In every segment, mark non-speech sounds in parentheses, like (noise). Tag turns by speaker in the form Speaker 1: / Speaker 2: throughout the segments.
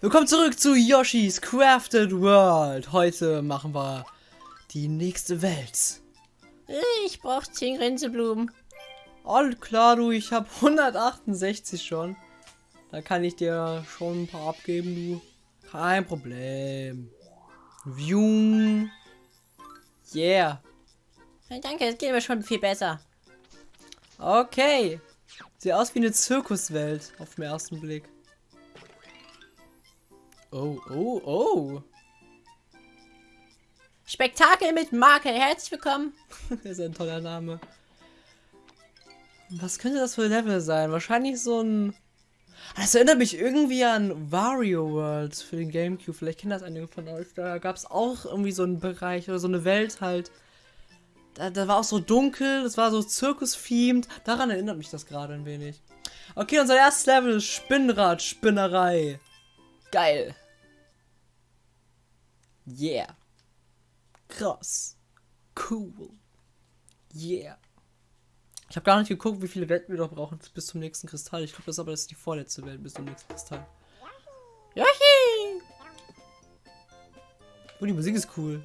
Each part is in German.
Speaker 1: Willkommen zurück zu Yoshi's Crafted World. Heute machen wir die nächste Welt.
Speaker 2: Ich brauch 10 Gränseblumen.
Speaker 1: All klar, du, ich habe 168 schon. Da kann ich dir schon ein paar abgeben, du. Kein Problem. View. Yeah.
Speaker 2: Danke, es geht mir schon viel besser.
Speaker 1: Okay. Sieht aus wie eine Zirkuswelt auf den ersten Blick. Oh, oh, oh.
Speaker 2: Spektakel mit Marke, herzlich willkommen. (laughs)
Speaker 1: das ist ein toller Name. Was könnte das für ein Level sein? Wahrscheinlich so ein... Das erinnert mich irgendwie an Wario World für den Gamecube. Vielleicht kennt das einige von euch. Da gab es auch irgendwie so einen Bereich oder so eine Welt halt. Da, da war auch so dunkel, das war so Zirkus-themed. Daran erinnert mich das gerade ein wenig. Okay, unser erstes Level ist Spinnrad, Spinnerei. Geil. Yeah. Krass. Cool. Yeah. Ich habe gar nicht geguckt, wie viele Welten wir noch brauchen bis zum nächsten Kristall. Ich glaube, das ist aber das ist die vorletzte Welt bis zum nächsten Kristall.
Speaker 2: Yoshi!
Speaker 1: Oh, die Musik ist cool.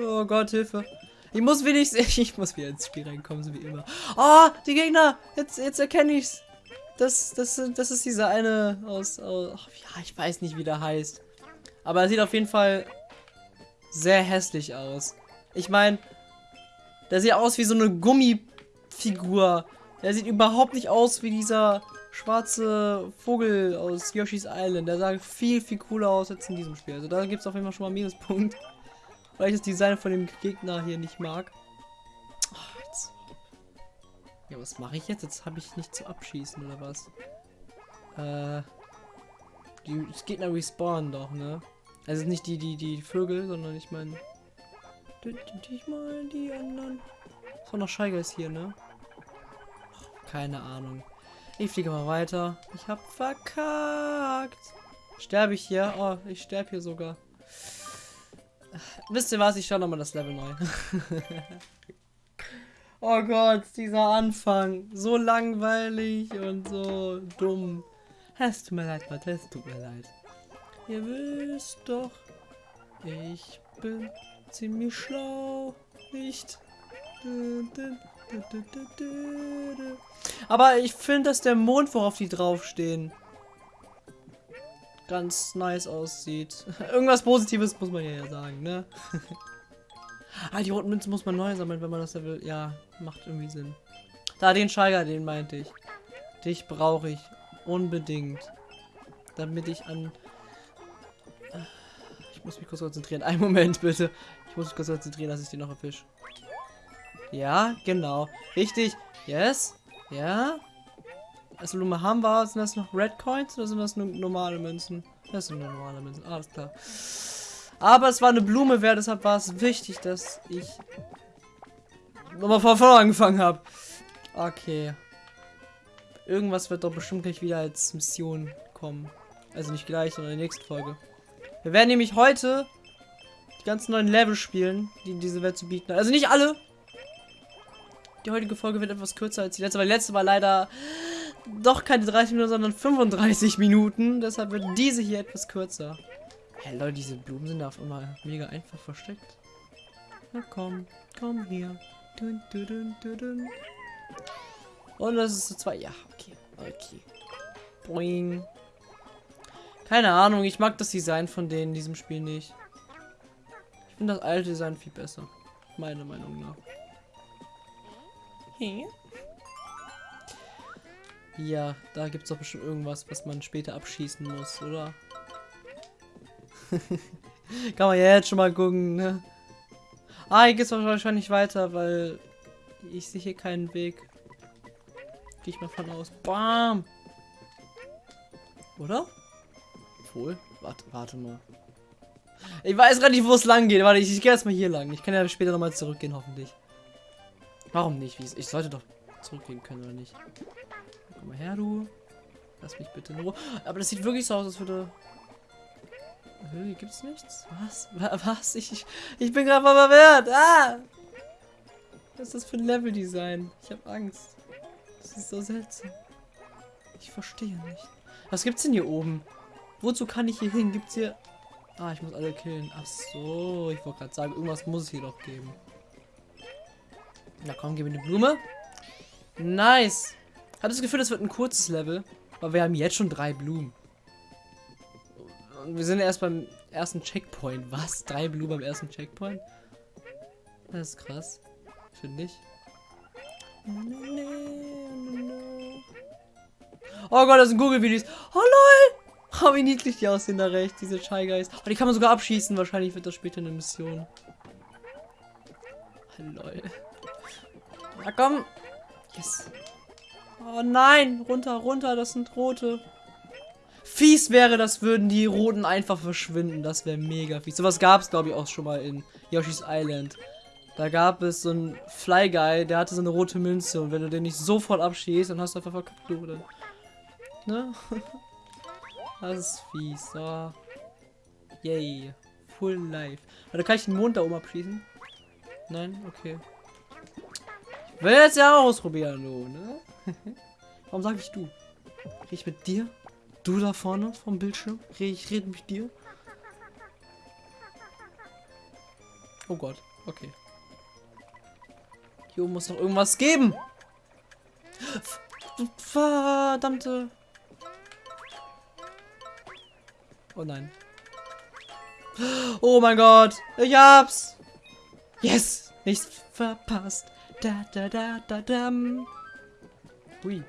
Speaker 1: Oh Gott, Hilfe. Ich muss wenigstens, (laughs) ich muss wieder ins Spiel reinkommen, so wie immer. Oh, die Gegner! Jetzt, jetzt erkenne ich's. Das, das, das ist dieser eine aus, aus ja, ich weiß nicht, wie der heißt. Aber er sieht auf jeden Fall sehr hässlich aus. Ich meine, der sieht aus wie so eine Gummifigur. Der sieht überhaupt nicht aus wie dieser schwarze Vogel aus Yoshi's Island. Der sah viel, viel cooler aus als in diesem Spiel. Also da gibt es auf jeden Fall schon mal Minuspunkt. Weil ich das Design von dem Gegner hier nicht mag. Ach, jetzt. Ja, was mache ich jetzt? Jetzt habe ich nicht zu abschießen, oder was? Äh. Die Gegner respawnen doch, ne? Also nicht die, die, die Vögel, sondern ich meine. Ich meine die anderen. So noch Scheiger hier, ne? Keine Ahnung. Ich fliege mal weiter. Ich hab verkackt. Sterbe ich hier? Oh, ich sterbe hier sogar. Wisst ihr was? Ich schaue nochmal das Level neu. (laughs) oh Gott, dieser Anfang. So langweilig und so dumm. Es tut mir leid, Leute. Es tut mir leid. Ihr wisst doch, ich bin ziemlich schlau. Nicht? Aber ich finde, dass der Mond, worauf die draufstehen, ganz nice aussieht. (laughs) Irgendwas Positives muss man ja sagen, ne? (laughs) ah, die roten Münzen muss man neu sammeln, wenn man das will. Ja, macht irgendwie Sinn. Da, den Scheiger, den meinte ich. Dich brauche ich unbedingt. Damit ich an ich muss mich kurz konzentrieren. Einen Moment, bitte. Ich muss mich kurz konzentrieren, dass ich den noch erfisch. Ja, genau. Richtig. Yes. Ja. Also haben wir. Sind das noch Red Coins oder sind das nur normale Münzen? Das sind nur normale Münzen. Alles klar. Aber es war eine Blume wert, deshalb war es wichtig, dass ich nochmal von vorne angefangen habe. Okay. Irgendwas wird doch bestimmt gleich wieder als Mission kommen. Also nicht gleich, sondern in der nächsten Folge. Wir werden nämlich heute die ganzen neuen Level spielen, die diese Welt zu bieten hat. Also nicht alle. Die heutige Folge wird etwas kürzer als die letzte, weil die letzte war leider doch keine 30 Minuten, sondern 35 Minuten. Deshalb wird diese hier etwas kürzer. Hey Leute, diese Blumen sind auf immer mega einfach versteckt. Na komm, komm hier. Dun, dun, dun, Und das ist so zwei. Ja, okay. Okay. Boing. Keine Ahnung, ich mag das Design von denen in diesem Spiel nicht. Ich finde das alte Design viel besser. Meiner Meinung nach. Hey. Ja, da gibt es doch bestimmt irgendwas, was man später abschießen muss, oder? (laughs) Kann man ja jetzt schon mal gucken, ne? Ah, hier geht es wahrscheinlich weiter, weil ich sehe hier keinen Weg. Gehe ich mal von aus. Bam! Oder? Obwohl, warte, warte mal. Ich weiß gerade nicht, wo es lang geht. Warte, ich, ich gehe erstmal hier lang. Ich kann ja später nochmal zurückgehen, hoffentlich. Warum nicht? Ich sollte doch zurückgehen können, oder nicht? Komm mal her, du. Lass mich bitte nur. Aber das sieht wirklich so aus, als würde... Hier gibt's nichts? Was? Was? Ich, ich bin gerade mal verwehrt. Ah! Was ist das für ein Leveldesign? Ich habe Angst. Das ist so seltsam. Ich verstehe nicht. Was gibt's denn hier oben? Wozu kann ich hier hin? Gibt's hier... Ah, ich muss alle killen. Ach so, ich wollte gerade sagen, irgendwas muss es hier doch geben. Na komm, gib mir eine Blume. Nice. Hat das Gefühl, das wird ein kurzes Level. Aber wir haben jetzt schon drei Blumen. Und wir sind erst beim ersten Checkpoint. Was? Drei Blumen beim ersten Checkpoint? Das ist krass. Finde ich. Oh Gott, das sind Google-Videos. Oh lol! Oh, wie niedlich die aussehen da rechts, diese Shy Guys. Oh, die kann man sogar abschießen. Wahrscheinlich wird das später eine Mission. Oh. Na komm. Yes. Oh nein, runter, runter, das sind rote. Fies wäre das, würden die roten einfach verschwinden. Das wäre mega fies. Sowas gab es, glaube ich, auch schon mal in Yoshi's Island. Da gab es so einen Fly Guy, der hatte so eine rote Münze. Und wenn du den nicht sofort abschießt, dann hast du einfach verkackt, oder? Ne? (laughs) das ist fies. So. Yay. Full life. Warte, kann ich den Mond da oben abschießen? Nein? Okay. Ich will jetzt ja ausprobieren, du, ne? (laughs) Warum sage ich du? Rede ich mit dir? Du da vorne vom Bildschirm? Rede ich rede mit dir? Oh Gott, okay. Hier oben muss noch irgendwas geben. Verdammte. Oh nein. Oh mein Gott. Ich hab's. Yes. Nichts verpasst. Da, da, da, da, dam. Ui.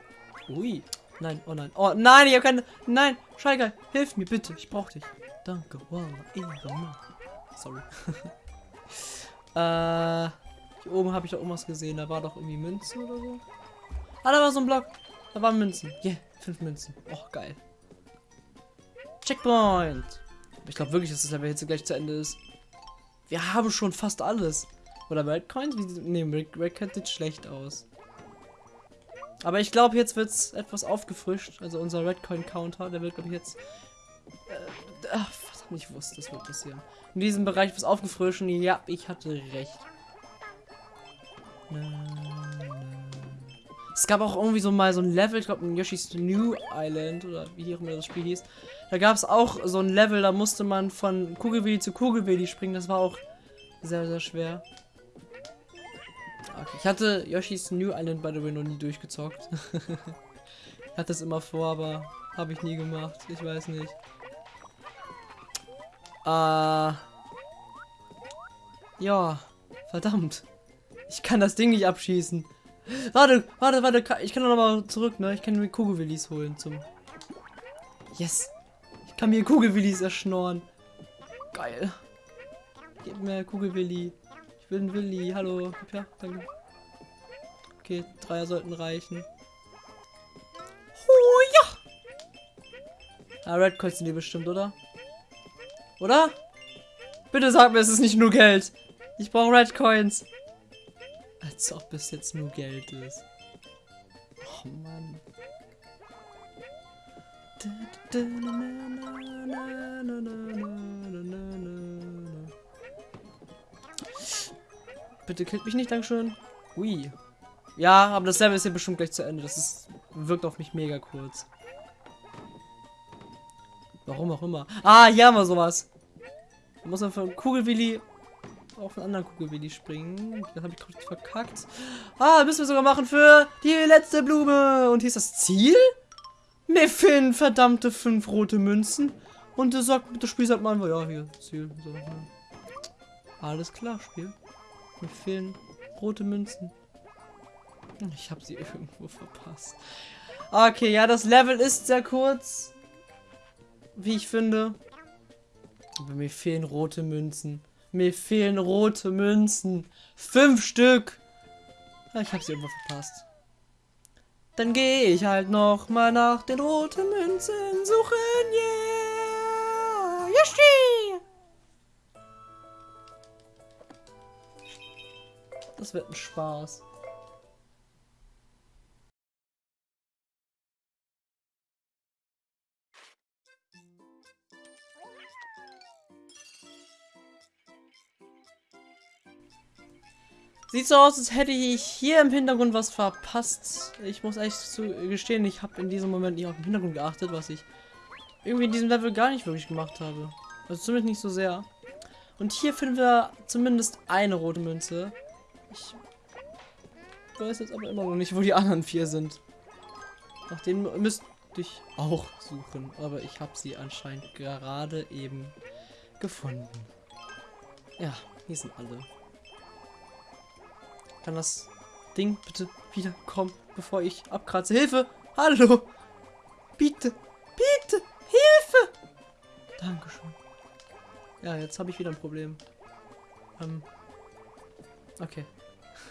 Speaker 1: Ui. Nein, oh nein. Oh nein, ich hab keine. Nein, Scheiger, hilf mir bitte. Ich brauch dich. Danke. Wow. Sorry. (laughs) äh. Hier oben habe ich doch irgendwas gesehen. Da war doch irgendwie Münzen oder so. Ah, da war so ein Block. Da waren Münzen. Yeah, fünf Münzen. Oh, geil. Checkpoint. Ich glaube wirklich, dass das Level jetzt gleich zu Ende ist. Wir haben schon fast alles. Oder Red Coins? Ne, Red, Red Coins sieht schlecht aus. Aber ich glaube, jetzt wird es etwas aufgefrischt. Also unser Red Coin Counter, der wird, glaube ich, jetzt... Äh, ach, verdammt, ich wusste, das wird passieren. In diesem Bereich was aufgefrischen. Ja, ich hatte recht. Es gab auch irgendwie so mal so ein Level, ich glaube in Yoshi's New Island oder wie auch immer das Spiel hieß. Da gab es auch so ein Level, da musste man von Kugelwilli zu Kugelwilli springen. Das war auch sehr, sehr schwer. Okay, ich hatte Yoshi's New Island by the way noch nie durchgezockt. (laughs) ich hatte es immer vor, aber habe ich nie gemacht. Ich weiß nicht. Äh. Ja, verdammt. Ich kann das Ding nicht abschießen. Warte, warte, warte. Ich kann noch mal zurück, ne? Ich kann mir Kugelwillis holen zum... Yes. Ich kann mir Kugelwillis erschnorren. Geil. Gib mir Kugelwilli. Einen Willi. Hallo. Ja, danke. Okay, Dreier sollten reichen. Oh ja! Ah, Red Coins sind die bestimmt, oder? Oder? Bitte sag mir, es ist nicht nur Geld. Ich brauche Red Coins. Als ob es jetzt nur Geld ist. Oh Mann. Bitte killt mich nicht, Dankeschön. Ui. Ja, aber das Level ist ja bestimmt gleich zu Ende. Das ist, wirkt auf mich mega kurz. Warum auch immer. Ah, hier haben wir sowas. Da muss man von Kugelwilli auf einen anderen Kugelwilli springen. Das habe ich kurz verkackt. Ah, müssen wir sogar machen für die letzte Blume. Und hier ist das Ziel? Mir verdammte fünf rote Münzen. Und das, sagt, das Spiel sagt mal, ja, hier, Ziel. Alles klar, Spiel. Mir fehlen rote Münzen. Ich habe sie (laughs) irgendwo verpasst. Okay, ja, das Level ist sehr kurz. Wie ich finde. Aber mir fehlen rote Münzen. Mir fehlen rote Münzen. Fünf Stück. Ah, ich habe sie irgendwo verpasst. Dann gehe ich halt noch mal nach den roten Münzen suchen. Yeah! Yoshi! Das wird ein Spaß. Sieht so aus, als hätte ich hier im Hintergrund was verpasst. Ich muss echt zu gestehen, ich habe in diesem Moment nicht auf den Hintergrund geachtet, was ich irgendwie in diesem Level gar nicht wirklich gemacht habe. Also zumindest nicht so sehr. Und hier finden wir zumindest eine rote Münze. Ich weiß jetzt aber immer noch nicht, wo die anderen vier sind. Nach denen müsste ich auch suchen. Aber ich habe sie anscheinend gerade eben gefunden. Ja, hier sind alle. Kann das Ding bitte wieder kommen, bevor ich abkratze? Hilfe! Hallo! Bitte! Bitte! Hilfe! Dankeschön. Ja, jetzt habe ich wieder ein Problem. Ähm. Okay.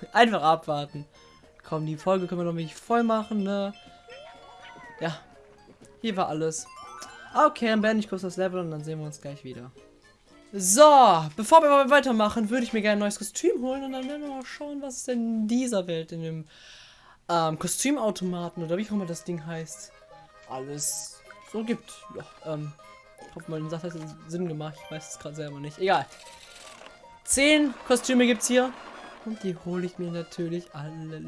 Speaker 1: (laughs) Einfach abwarten. Komm, die Folge können wir noch nicht voll machen, ne? Ja. Hier war alles. Okay, dann beende ich kurz das Level und dann sehen wir uns gleich wieder. So, bevor wir weitermachen, würde ich mir gerne ein neues Kostüm holen und dann werden wir mal schauen, was es denn in dieser Welt, in dem ähm, Kostümautomaten oder wie auch immer das Ding heißt, alles so gibt. Ja, ähm, ich hoffe, mein Satz hat Sinn gemacht. Ich weiß es gerade selber nicht. Egal. Zehn Kostüme gibt's hier. Und die hole ich mir natürlich alle.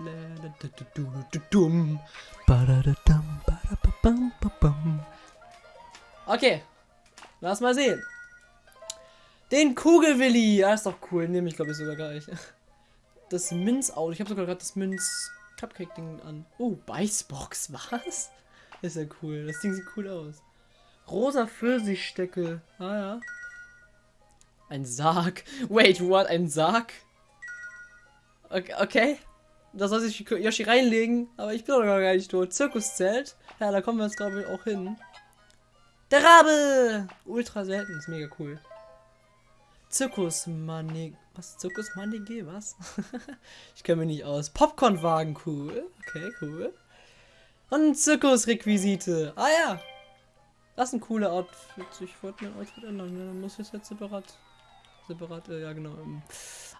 Speaker 1: Okay. Lass mal sehen. Den Kugelwilli. Ja, ist doch cool. Nehme ich, glaube ich, sogar gleich. Das Minzauto. Ich habe sogar gerade das Minz-Cupcake-Ding an. Oh, Beißbox. Was? Ist ja cool. Das Ding sieht cool aus. Rosa Pfirsichstecke. Ah ja. Ein Sarg. Wait, what? Ein Sarg? Okay. okay. Da soll sich Yoshi reinlegen. Aber ich bin doch gar nicht tot. Zirkuszelt. Ja, da kommen wir jetzt, glaube ich, auch hin. Der Rabe! Ultra selten. Ist mega cool. Zirkusmanig. Was? Zirkusmanige? Was? (laughs) ich kenne mich nicht aus. Popcornwagen, cool. Okay, cool. Und Zirkusrequisite. Ah ja. Das ist ein cooler Outfit. Ich wollte mein Outfit ändern. Dann muss ich es jetzt separat. Separat, äh, ja genau.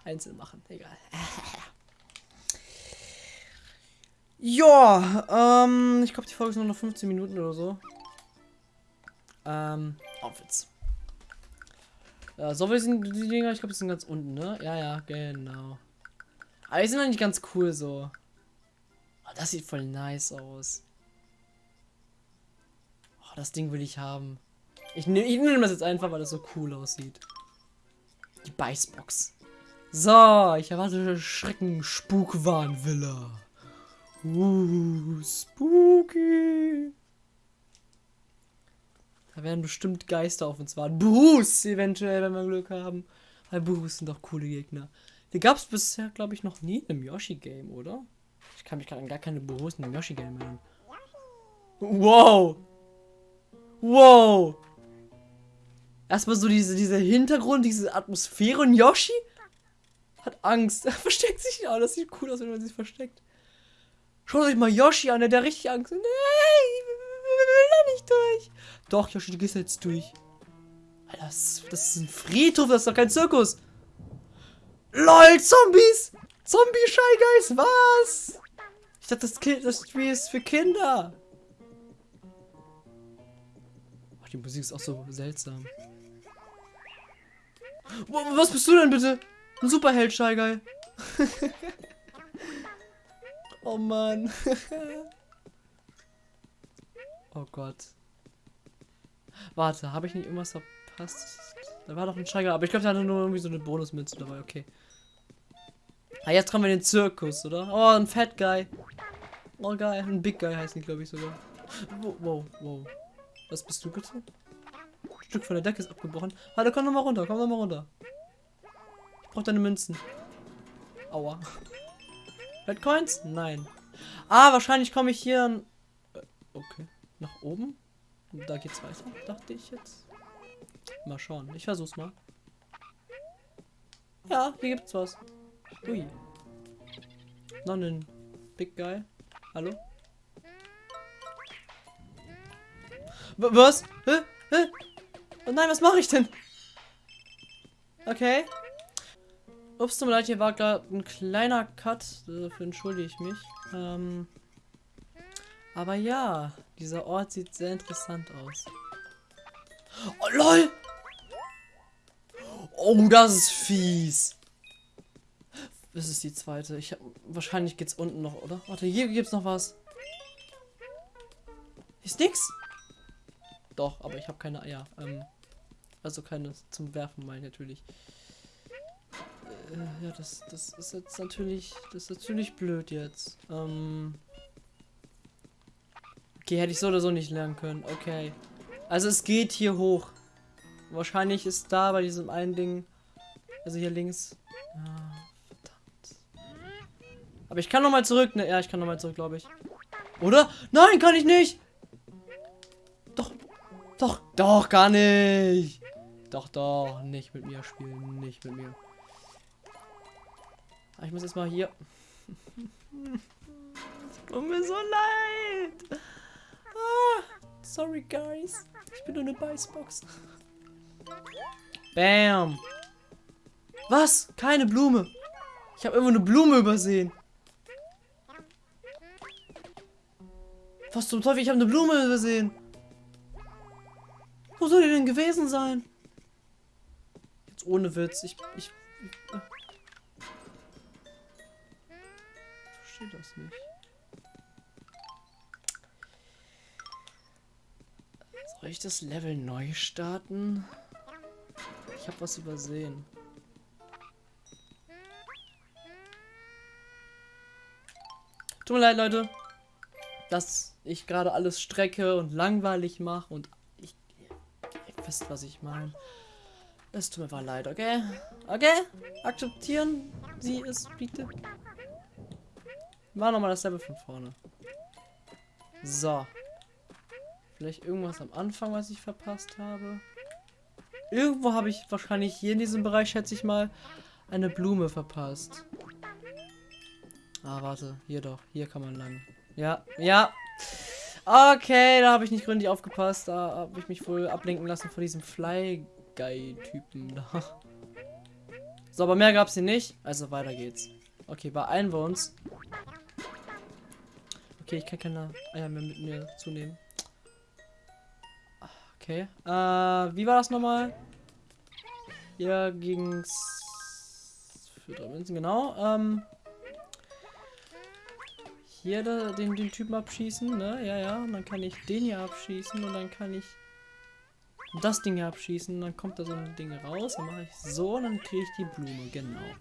Speaker 1: Einzeln machen. Egal. (laughs) ja, ähm, ich glaube, die Folge ist nur noch 15 Minuten oder so. Ähm, Outfits. Ja, so wie sind die Dinger, ich glaube, die sind ganz unten, ne? Ja, ja, genau. Aber die sind eigentlich ganz cool so. Oh, das sieht voll nice aus. Oh, das Ding will ich haben. Ich nehme ich nehm das jetzt einfach, weil das so cool aussieht. Die Beißbox. So, ich erwarte Schrecken Spukwahn Villa. Uh, spooky. Da werden bestimmt Geister auf uns warten. Buhus eventuell, wenn wir Glück haben. Weil Buhus sind doch coole Gegner. Die gab es bisher, glaube ich, noch nie im Yoshi-Game, oder? Ich kann mich gerade an gar keine Buhus in Yoshi-Game erinnern. Wow! Wow! Erstmal so diese, dieser Hintergrund, diese Atmosphäre und Yoshi hat Angst. (laughs) Er versteckt sich ja. Das sieht cool aus, wenn man sich versteckt. Schaut euch mal Yoshi an, der hat richtig Angst. Nee, ich will da nicht durch. Doch, Yoshi, du gehst jetzt durch. Alter, das, das ist ein Friedhof, das ist doch kein Zirkus. LOL, Zombies! Zombie Shy Guys, was? Ich dachte, das, kind, das Spiel ist für Kinder. Die Musik ist auch so seltsam. Was bist du denn bitte? Ein Superheld, Shy Guy. (laughs) oh Mann. (laughs) oh Gott. Warte, habe ich nicht irgendwas verpasst? Da war doch ein Steiger, aber ich glaube, da hatte nur irgendwie so eine Bonusmünze dabei, okay. Ah, jetzt kommen wir in den Zirkus, oder? Oh, ein Fat Guy. Oh, geil. Ein Big Guy heißt nicht, glaube ich, sogar. Wow, wow, wow. Was bist du bitte? Stück von der Decke ist abgebrochen. Warte, komm noch mal runter, komm noch mal runter. Ich brauch deine Münzen. Aua. Red Coins? Nein. Ah, wahrscheinlich komme ich hier... Okay. Nach oben? Da geht's weiter, dachte ich jetzt. Mal schauen. Ich versuch's mal. Ja, hier gibt's was. Ui. Noch ein Big Guy. Hallo? Was? Hä? Hä? Oh nein, was mache ich denn? Okay. Ups, tut mir leid, hier war gerade ein kleiner Cut. Dafür entschuldige ich mich. Ähm, aber ja, dieser Ort sieht sehr interessant aus. Oh, lol! Oh, das ist fies. Das ist die zweite. Ich hab, wahrscheinlich geht's unten noch, oder? Warte, hier gibt's noch was. Ist nix. Doch, aber ich habe keine Eier. Ähm, also keine zum Werfen, meine ich natürlich. Äh, ja, das, das ist jetzt natürlich, das ist natürlich blöd jetzt. Ähm, okay, hätte ich so oder so nicht lernen können. Okay. Also es geht hier hoch. Wahrscheinlich ist da bei diesem einen Ding, also hier links. Ja, verdammt. Aber ich kann noch mal zurück, ne? Ja, ich kann noch mal zurück, glaube ich. Oder? Nein, kann ich nicht. Doch, doch, doch, gar nicht. Doch, doch, nicht mit mir spielen, nicht mit mir. Ah, ich muss jetzt mal hier. (laughs) Tut mir so leid. Ah, sorry, guys. Ich bin nur eine Beißbox. Bam. Was? Keine Blume. Ich habe irgendwo eine Blume übersehen. Was zum Teufel? Ich habe eine Blume übersehen. Wo soll die denn gewesen sein? Jetzt ohne Witz. Ich. Ich. ich verstehe das nicht. Soll ich das Level neu starten? Ich habe was übersehen. Tut mir leid, Leute, dass ich gerade alles strecke und langweilig mache und ich, ihr wisst, was ich meine. Es tut mir mal leid, okay? Okay? Akzeptieren Sie es bitte? War nochmal das Level von vorne. So. Vielleicht irgendwas am Anfang, was ich verpasst habe. Irgendwo habe ich wahrscheinlich hier in diesem Bereich, schätze ich mal, eine Blume verpasst. Ah, warte. Hier doch. Hier kann man lang. Ja, ja. Okay, da habe ich nicht gründlich aufgepasst. Da habe ich mich wohl ablenken lassen von diesem Fly Guy-Typen da. So, aber mehr gab es hier nicht. Also weiter geht's. Okay, beeilen wir uns. Okay, ich kann keine Eier mehr mit mir zunehmen. Okay. Äh, wie war das nochmal? Hier ging's für drei Münzen, genau. Ähm, hier den, den Typen abschießen, ne? Ja, ja. Und dann kann ich den hier abschießen und dann kann ich das Ding hier abschießen. Dann kommt da so ein Ding raus. Dann mache ich so und dann kriege ich die Blume, genau.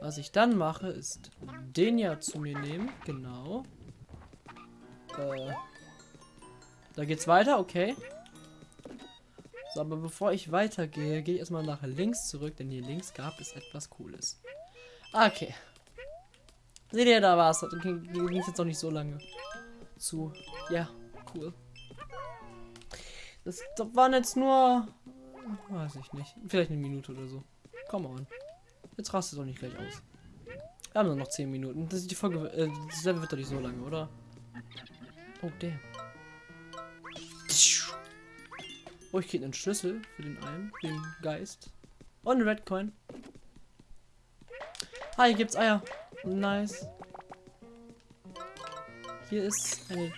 Speaker 1: Was ich dann mache, ist den ja zu mir nehmen, genau. Äh, da geht's weiter, okay. So, aber bevor ich weitergehe, gehe ich erstmal nach links zurück, denn hier links gab es etwas Cooles. Okay. Seht ihr, da war es. Ging es jetzt noch nicht so lange zu. Ja, cool. Das, waren jetzt nur, weiß ich nicht, vielleicht eine Minute oder so. Come on. Jetzt rastet doch nicht gleich aus. Wir haben nur noch 10 Minuten. Das ist die Folge, äh, das Level wird doch nicht so lange, oder? Oh, der. Oh, ich kriege einen Schlüssel für den einen, den Geist. Und einen Red Coin. Ah, hier gibt's Eier. Nice. Hier ist eine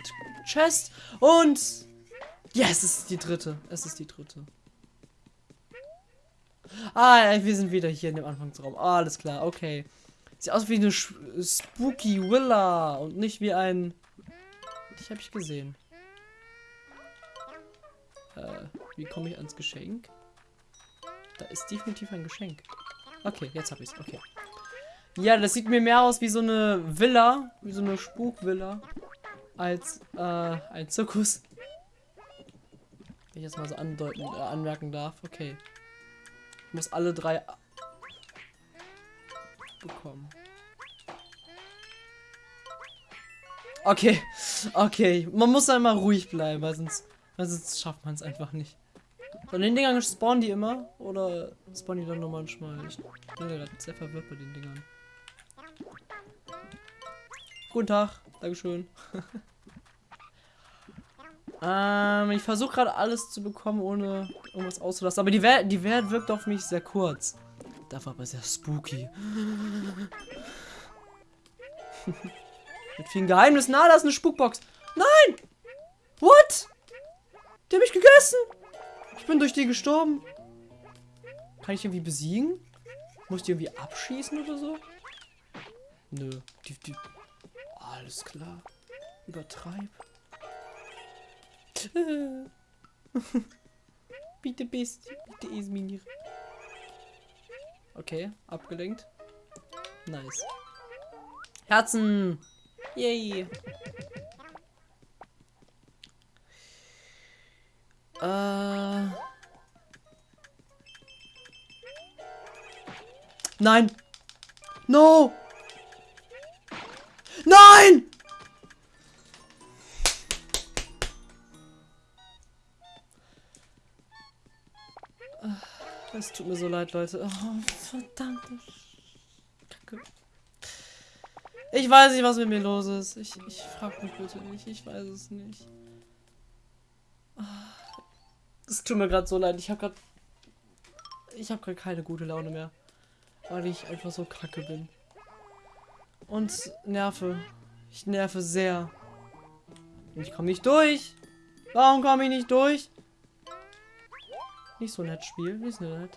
Speaker 1: Chest. Und... Yes, es ist die dritte. Es ist die dritte. Ah, wir sind wieder hier in dem Anfangsraum. Ah, alles klar, okay. Sieht aus wie eine Spooky Villa und nicht wie ein... Ich habe ich gesehen. Äh, wie komme ich ans Geschenk? Da ist definitiv ein Geschenk. Okay, jetzt habe ich es. Okay. Ja, das sieht mir mehr aus wie so eine Villa, wie so eine Spukvilla, als äh, ein Zirkus. Wenn ich jetzt mal so andeuten, äh, anmerken darf. Okay. Ich muss alle drei bekommen. Okay, okay. Man muss immer ruhig bleiben, weil sonst, weil sonst schafft man es einfach nicht. Von den Dingern spawnen die immer? Oder spawnen die dann nur manchmal? Ich bin gerade sehr verwirrt bei den Dingern. Guten Tag, Dankeschön. (laughs) ähm, ich versuche gerade alles zu bekommen, ohne irgendwas auszulassen. Aber die, Welt, die Welt wirkt auf mich sehr kurz. Dafür aber sehr spooky. Mit vielen Geheimnissen. Ah, da ist eine Spukbox. Nein! What? Die habe ich gegessen. Ich bin durch die gestorben. Kann ich irgendwie besiegen? Muss ich die irgendwie abschießen oder so? Nö. Die, die. Alles klar. Übertreib. (laughs) bitte bist. Bitte Esminir. Okay, abgelenkt. Nice. Herzen! Yay! Äh. Nein! No! Nein! Es tut mir so leid, Leute. Oh, verdammte Kacke. Ich weiß nicht, was mit mir los ist. Ich, ich frag mich bitte nicht. Ich weiß es nicht. Es tut mir gerade so leid. Ich habe gerade... Ich habe gerade keine gute Laune mehr. Weil ich einfach so kacke bin. Und nerve. Ich nerve sehr. Ich komme nicht durch. Warum komme ich nicht durch? Nicht so nett, Spiel. Nicht so nett.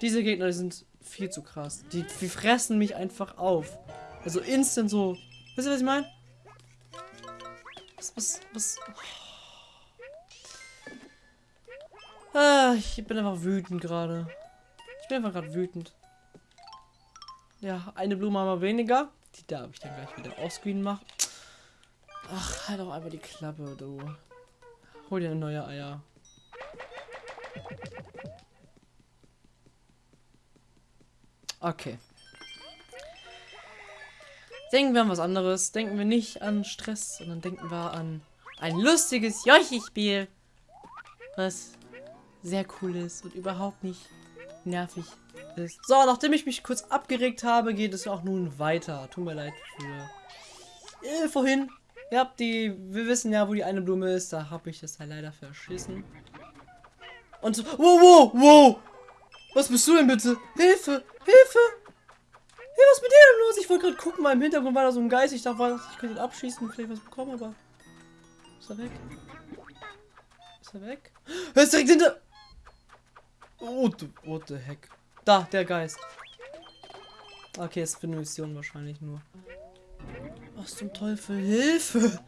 Speaker 1: Diese Gegner sind viel zu krass. Die, die fressen mich einfach auf. Also instant so. Wisst ihr, was ich meine? Was, was, was? Ah, ich bin einfach wütend gerade. Ich bin einfach gerade wütend. Ja, eine Blume haben wir weniger. Die darf ich dann gleich wieder ausscreenen machen. Ach, halt doch einfach die Klappe, du. Hol dir neue Eier. Okay. Denken wir an was anderes. Denken wir nicht an Stress, sondern denken wir an ein lustiges Yoshi-Spiel. Was sehr cool ist und überhaupt nicht nervig ist. So, nachdem ich mich kurz abgeregt habe, geht es auch nun weiter. Tut mir leid für äh, vorhin. Ihr habt die, wir wissen ja, wo die eine Blume ist. Da habe ich das ja leider verschissen. Und so, wow, wow, wow. Was bist du denn bitte? Hilfe, Hilfe. Hey, was ist mit dir denn los? Ich wollte gerade gucken, weil im Hintergrund war da so ein Geist. Ich dachte, ich könnte ihn abschießen und vielleicht was bekommen, aber... Ist er weg? Ist er weg? Er ist direkt hinter... Oh, du, what the heck. Da, der Geist. Okay, ist für eine Mission wahrscheinlich nur. Was zum Teufel? Hilfe!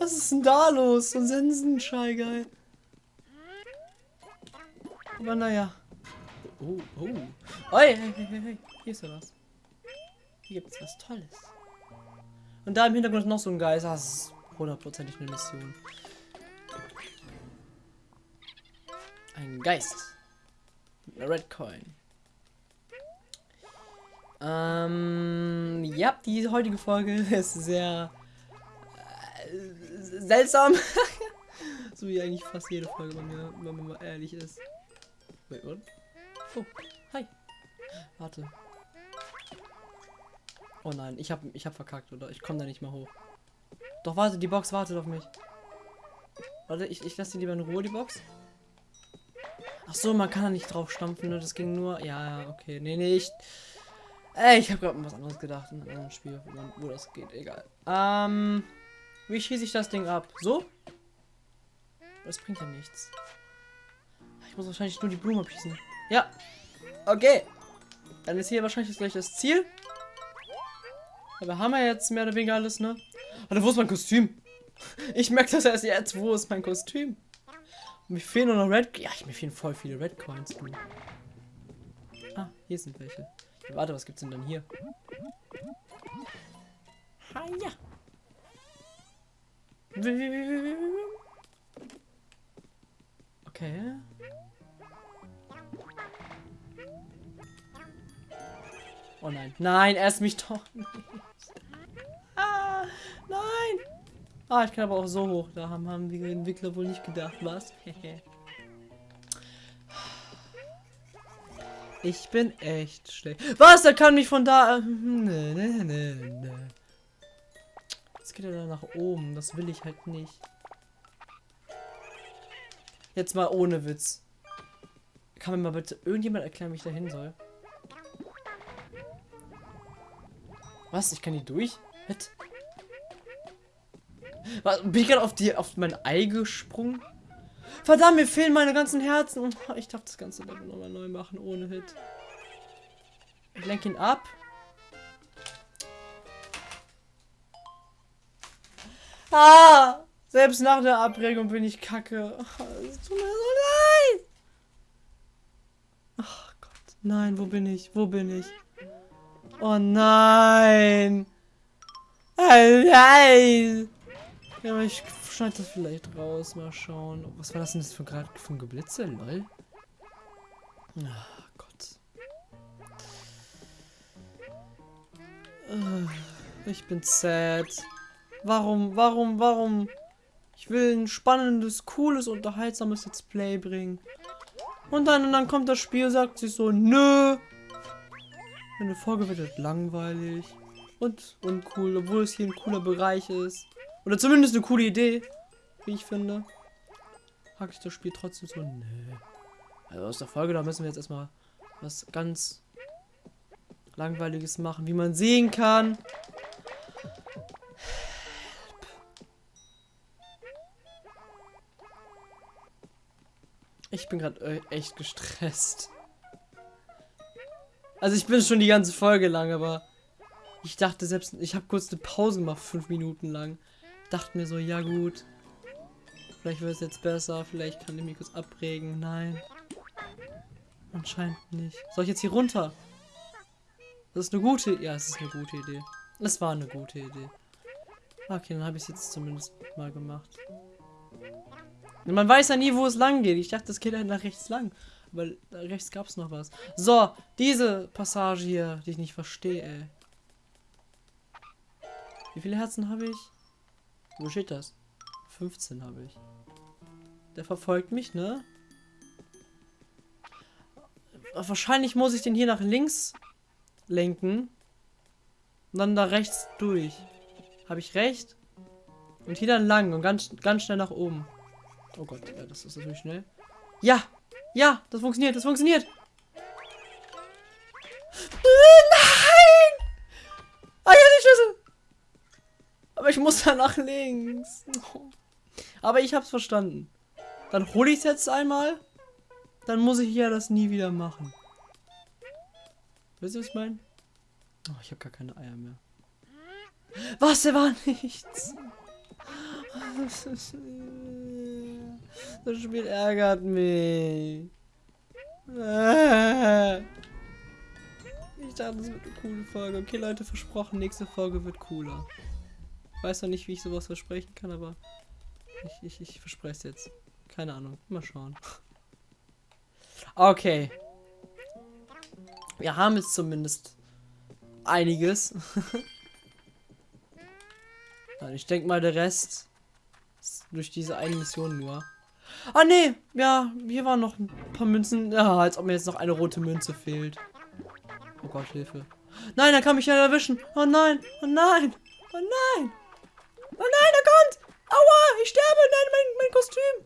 Speaker 1: Was ist denn da los? So ein Sensenschei, geil. Aber naja. Oh, oh. Oi, hey, hey, hey, hey. Hier ist ja was. Hier gibt es was Tolles. Und da im Hintergrund noch so ein Geist. Das ist hundertprozentig eine Mission. Ein Geist. Eine Red Coin. Ähm, ja, die heutige Folge (laughs) ist sehr äh, seltsam. (laughs) so wie eigentlich fast jede Folge bei mir, wenn man mal ehrlich ist. Wait, what? Oh, hi. Warte. Oh nein, ich hab, ich hab verkackt, oder? Ich komme da nicht mehr hoch. Doch, warte, die Box wartet auf mich. Warte, ich, ich lasse die lieber in Ruhe, die Box. Ach so, man kann da nicht drauf stampfen, ne? Das ging nur... Ja, okay. Nee, nee, ich... Ey, ich habe gerade was anderes gedacht in einem Spiel, wo das geht. Egal. Ähm... Wie schieße ich das Ding ab? So? Das bringt ja nichts. Ich muss wahrscheinlich nur die Blume abschießen. Ja. Okay. Dann ist hier wahrscheinlich gleich das Ziel. Aber haben wir jetzt mehr oder weniger alles, ne? Warte, wo ist mein Kostüm? (laughs) Ich merke das erst jetzt. Wo ist mein Kostüm? Mir fehlen nur noch Red... Ja, mir fehlen voll viele Red Coins, du. Ah, hier sind welche. Warte, was gibt's denn dann hier? Ha, ja. Okay. Oh nein. Nein, ist mich doch nicht. Ah, nein. Ah, ich kann aber auch so hoch. Da haben, haben die Entwickler wohl nicht gedacht, was? (laughs) ich bin echt schlecht. Was? Er kann mich von da... Nee, nee, nee, nee. Jetzt geht er da nach oben. Das will ich halt nicht. Jetzt mal ohne Witz. Kann mir mal bitte irgendjemand erklären, wie ich da hin soll? Was? Ich kann die durch? Was? Was? Bin ich gerade auf die auf mein Ei gesprungen? Verdammt, mir fehlen meine ganzen Herzen. (laughs) Ich darf das ganze Level nochmal neu machen ohne Hit. Ich lenke ihn ab. Ah! Selbst nach der Abregung bin ich kacke. (laughs) Es tut mir so leid. Ach Gott. Nein, wo bin ich? Wo bin ich? Oh nein. Oh nein. Ja, aber ich schneide das vielleicht raus. Mal schauen. Was war das denn das für gerade ein Geblitze? Lol. Ach Gott. Äh, Ich bin sad. Warum, warum, warum? Ich will ein spannendes, cooles, unterhaltsames Let's Play bringen. Und dann, und dann kommt das Spiel, sagt sich so, nö. Eine Folge wird halt langweilig. Und uncool, obwohl es hier ein cooler Bereich ist. Oder zumindest eine coole Idee, wie ich finde. Hake ich das Spiel trotzdem so, nö. Also aus der Folge, da müssen wir jetzt erstmal was ganz langweiliges machen, wie man sehen kann. Ich bin gerade echt gestresst. Also ich bin schon die ganze Folge lang, aber ich dachte selbst, ich habe kurz eine Pause gemacht, fünf Minuten lang. Dachte mir so, ja gut, vielleicht wird es jetzt besser, vielleicht kann ich mich kurz abregen. Nein, anscheinend nicht. Soll ich jetzt hier runter? Das ist eine gute, ja, es ist eine gute Idee. Es war eine gute Idee. Okay, dann habe ich es jetzt zumindest mal gemacht. Man weiß ja nie, wo es lang geht. Ich dachte, das geht halt nach rechts lang. Weil da rechts es noch was. So, diese Passage hier, die ich nicht verstehe, ey. Wie viele Herzen habe ich? Wo steht das? 15 habe ich. Der verfolgt mich, ne? Wahrscheinlich muss ich den hier nach links lenken. Und dann da rechts durch. Habe ich recht? Und hier dann lang und ganz, ganz schnell nach oben. Oh Gott, ja, das ist natürlich schnell. Ja! Ja, das funktioniert, das funktioniert! Nein! Ah, ja, die Schlüssel! Aber ich muss da nach links. Aber ich hab's verstanden. Dann hole ich es jetzt einmal. Dann muss ich ja das nie wieder machen. Wisst ihr, was ich meine? Oh, ich habe gar keine Eier mehr. Was? Der war nichts. (laughs) Das Spiel ärgert mich. Ich dachte, das wird eine coole Folge. Okay, Leute, versprochen, nächste Folge wird cooler. Ich weiß noch nicht, wie ich sowas versprechen kann, aber ich, ich, ich verspreche es jetzt. Keine Ahnung. Mal schauen. Okay. Wir haben jetzt zumindest einiges. (laughs) ich denke mal, der Rest ist durch diese eine Mission nur. Ah, nee. Ja, hier waren noch ein paar Münzen. Ja, als ob mir jetzt noch eine rote Münze fehlt. Oh Gott, Hilfe. Nein, er kann mich ja erwischen. Oh nein, oh nein, oh nein. Oh nein, er kommt. Aua, ich sterbe. Nein, mein, mein Kostüm.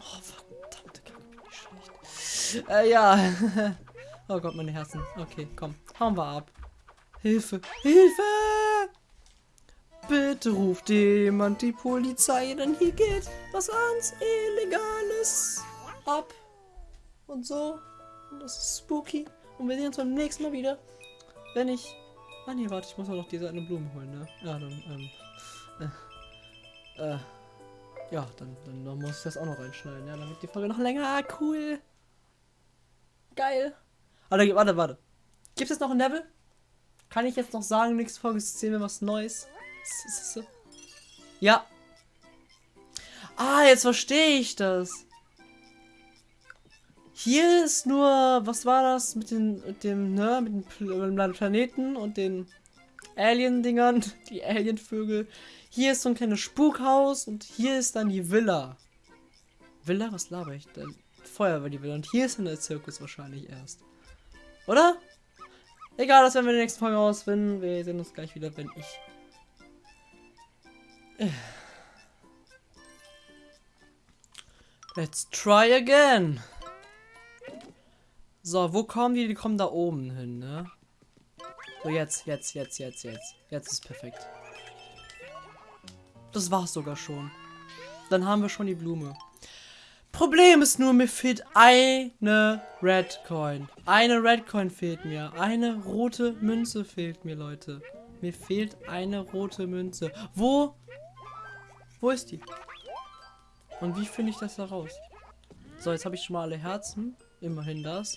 Speaker 1: Oh, verdammte Kacke, schlecht. Äh, ja. (laughs) oh Gott, meine Herzen. Okay, komm. Hauen wir ab. Hilfe, Hilfe. Bitte ruft jemand die Polizei, denn hier geht was ganz Illegales ab. Und so. Und das ist spooky. Und wir sehen uns beim nächsten Mal wieder. Wenn ich. Ah nee, warte, ich muss noch diese eine Blume holen, ne? Ja, dann, ähm. Äh, äh, ja, dann, dann, dann muss ich das auch noch reinschneiden, ja, damit die Folge noch länger. Ah, cool. Geil. Warte, warte, warte. Gibt es noch ein Level? Kann ich jetzt noch sagen, nächste Folge sehen wir was Neues? Ja. Ah, jetzt verstehe ich das. Hier ist nur, was war das mit den, mit dem, ne, mit den Planeten und den Alien-Dingern, (laughs) die Alien-Vögel. Hier ist so ein kleines Spukhaus und hier ist dann die Villa. Villa? Was laber ich denn? Feuerwehr die Villa. Und hier ist dann der Zirkus wahrscheinlich erst. Oder? Egal, das werden wir in der nächsten Folge rausfinden. Wir sehen uns gleich wieder, wenn ich Let's try again. So, wo kommen die? Die kommen da oben hin, ne? So, jetzt, jetzt, jetzt, jetzt, jetzt. Jetzt ist perfekt. Das war's sogar schon. Dann haben wir schon die Blume. Problem ist nur, mir fehlt eine Red Coin. Eine Red Coin fehlt mir. Eine rote Münze fehlt mir, Leute. Mir fehlt eine rote Münze. Wo? Wo ist die? Und wie finde ich das da raus? So, jetzt habe ich schon mal alle Herzen. Immerhin das.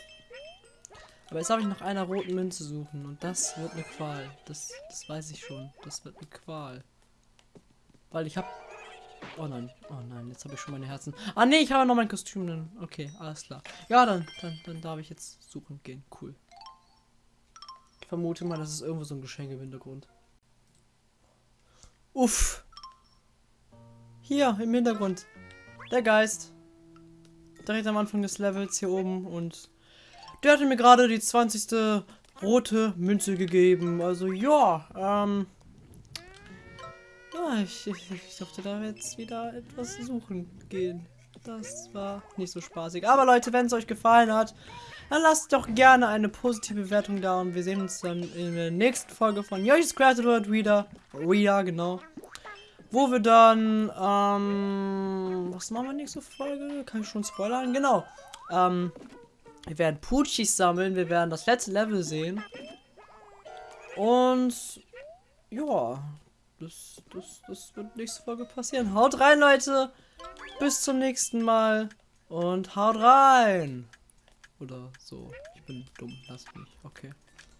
Speaker 1: Aber jetzt habe ich nach einer roten Münze suchen. Und das wird eine Qual. Das, das weiß ich schon. Das wird eine Qual. Weil ich habe... Oh nein. Oh nein, jetzt habe ich schon meine Herzen. Ah nee, ich habe noch mein Kostüm. Okay, alles klar. Ja, dann, dann, dann darf ich jetzt suchen gehen. Cool. Ich vermute mal, das ist irgendwo so ein Geschenk im Hintergrund. Uff. Hier im Hintergrund. Der Geist. Direkt am Anfang des Levels hier oben. Und der hatte mir gerade die 20. rote Münze gegeben. Also ja, ähm. Ja, ich, ich, ich durfte da jetzt wieder etwas suchen gehen. Das war nicht so spaßig. Aber Leute, wenn es euch gefallen hat, dann lasst doch gerne eine positive Bewertung da. Und wir sehen uns dann in der nächsten Folge von Yoshi's Crafted World wieder. Wieder, genau. Wo wir dann, ähm, was machen wir nächste Folge? Kann ich schon spoilern? Genau. Ähm, wir werden Poochies sammeln. Wir werden das letzte Level sehen. Und, ja, das, das, das wird nächste Folge passieren. Haut rein, Leute. Bis zum nächsten Mal. Und haut rein. Oder so. Ich bin dumm. Lass mich. Okay.